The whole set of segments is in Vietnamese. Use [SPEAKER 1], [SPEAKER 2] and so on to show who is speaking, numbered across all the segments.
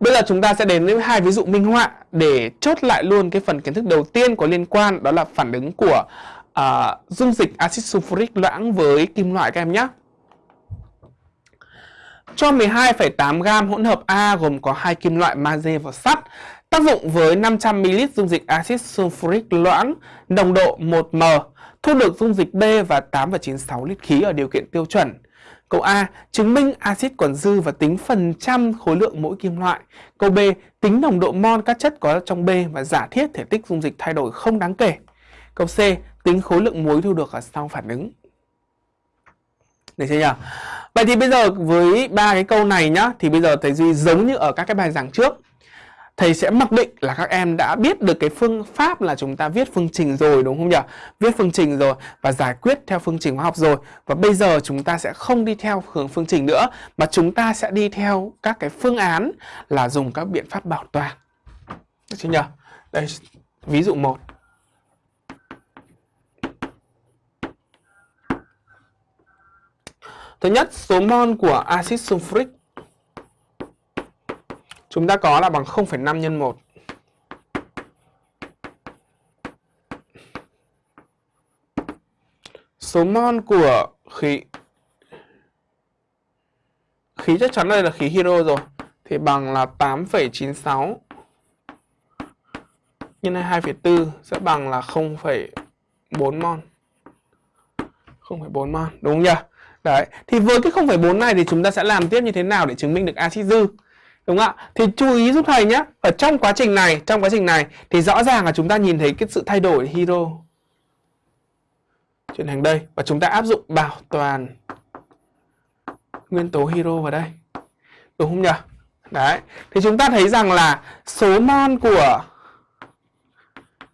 [SPEAKER 1] Bây giờ chúng ta sẽ đến với hai ví dụ minh họa để chốt lại luôn cái phần kiến thức đầu tiên có liên quan đó là phản ứng của uh, dung dịch axit sulfuric loãng với kim loại các em nhé. Cho 12,8 gam hỗn hợp A gồm có hai kim loại magie và sắt tác dụng với 500ml dung dịch axit sulfuric loãng nồng độ 1m thu được dung dịch B và 8,96 lít khí ở điều kiện tiêu chuẩn. Câu A. Chứng minh axit còn dư và tính phần trăm khối lượng mỗi kim loại. Câu B. Tính nồng độ mol các chất có trong B và giả thiết thể tích dung dịch thay đổi không đáng kể. Câu C. Tính khối lượng muối thu được ở sau phản ứng. Được chưa nhỉ? Vậy thì bây giờ với ba cái câu này nhá, thì bây giờ thầy Duy giống như ở các cái bài giảng trước thầy sẽ mặc định là các em đã biết được cái phương pháp là chúng ta viết phương trình rồi đúng không nhỉ? Viết phương trình rồi và giải quyết theo phương trình hóa học rồi. Và bây giờ chúng ta sẽ không đi theo hướng phương trình nữa mà chúng ta sẽ đi theo các cái phương án là dùng các biện pháp bảo toàn. Được chưa nhỉ? Đây, ví dụ 1. Thứ nhất, số mol của axit sulfuric chúng ta có là bằng 0,5 nhân 1. Số mol của khí khí chắc chắn đây là khí hydro rồi thì bằng là 8,96 nhân 2,4 sẽ bằng là 0,4 mol. 0,4 mol đúng không nhỉ? Đấy, thì với cái 0,4 này thì chúng ta sẽ làm tiếp như thế nào để chứng minh được axit dư? Đúng không ạ? Thì chú ý giúp thầy nhé. Ở trong quá trình này, trong quá trình này thì rõ ràng là chúng ta nhìn thấy cái sự thay đổi hero chuyển thành đây và chúng ta áp dụng bảo toàn nguyên tố hero vào đây. Đúng không nhỉ? Đấy. Thì chúng ta thấy rằng là số mol của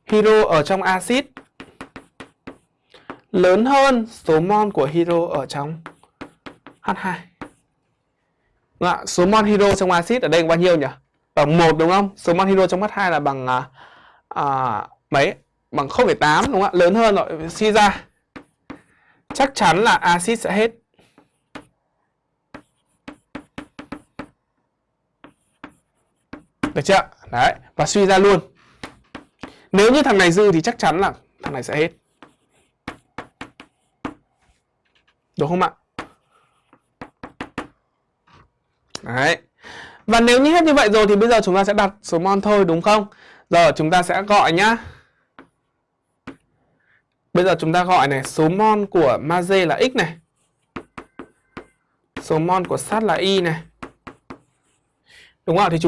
[SPEAKER 1] hero ở trong axit lớn hơn số mol của hero ở trong H2. Vâng đúng? Số mol hydro trong axit ở đây bao nhiêu nhỉ? Bằng 1 đúng không? Số mol hydro trong mắt 2 là bằng à, à, mấy? Bằng 0,8 đúng không ạ? Lớn hơn rồi suy ra. Chắc chắn là axit sẽ hết. Được chưa? Đấy, và suy ra luôn. Nếu như thằng này dư thì chắc chắn là thằng này sẽ hết. Đúng không ạ? Đấy. Và nếu như hết như vậy rồi thì bây giờ chúng ta sẽ đặt số mol thôi đúng không? Giờ chúng ta sẽ gọi nhá. Bây giờ chúng ta gọi này, số mol của magie là x này. Số mol của sắt là y này. Đúng không? Thì chúng